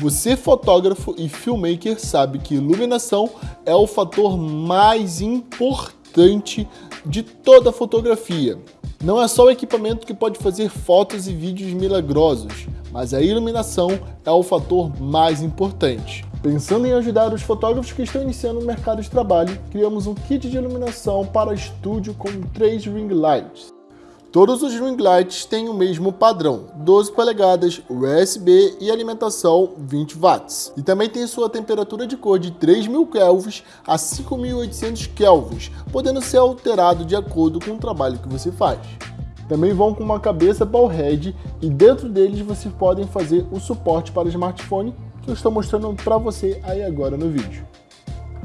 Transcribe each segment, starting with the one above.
Você, fotógrafo e filmmaker, sabe que iluminação é o fator mais importante de toda a fotografia. Não é só o equipamento que pode fazer fotos e vídeos milagrosos, mas a iluminação é o fator mais importante. Pensando em ajudar os fotógrafos que estão iniciando no mercado de trabalho, criamos um kit de iluminação para estúdio com três ring lights. Todos os ring lights têm o mesmo padrão, 12 polegadas, USB e alimentação 20 watts. E também tem sua temperatura de cor de 3000 kelvins a 5800 kelvins, podendo ser alterado de acordo com o trabalho que você faz. Também vão com uma cabeça ballhead e dentro deles vocês podem fazer o suporte para o smartphone que eu estou mostrando para você aí agora no vídeo.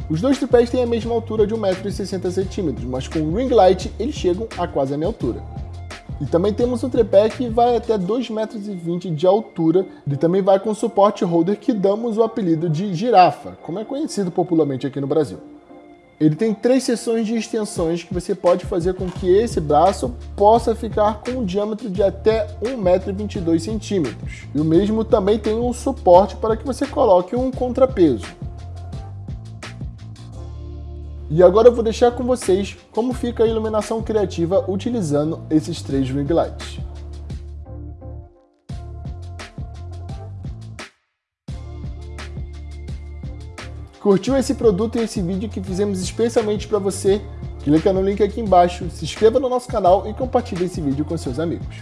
Os dois tripés têm a mesma altura de 1,60m, mas com o ring light eles chegam a quase a minha altura. E também temos um tripé que vai até 2,20 metros de altura e também vai com suporte holder que damos o apelido de girafa, como é conhecido popularmente aqui no Brasil. Ele tem três seções de extensões que você pode fazer com que esse braço possa ficar com um diâmetro de até 1,22m. E o mesmo também tem um suporte para que você coloque um contrapeso. E agora eu vou deixar com vocês como fica a iluminação criativa utilizando esses três ring lights. Curtiu esse produto e esse vídeo que fizemos especialmente para você? Clica no link aqui embaixo, se inscreva no nosso canal e compartilhe esse vídeo com seus amigos.